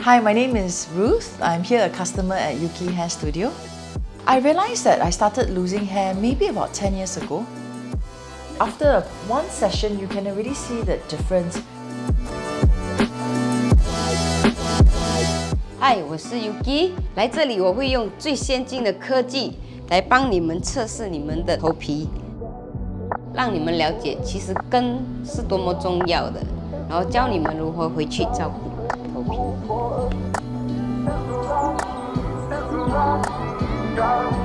Hi, my name is Ruth. I'm here a customer at Yuki Hair Studio. I realized that I started losing hair maybe about 10 years ago. After one session, you can already see the difference. 嗨，我是 Yuki，来这里我会用最先进的科技来帮你们测试你们的头皮，让你们了解其实根是多么重要的，然后教你们如何回去照顾。头皮。 Don't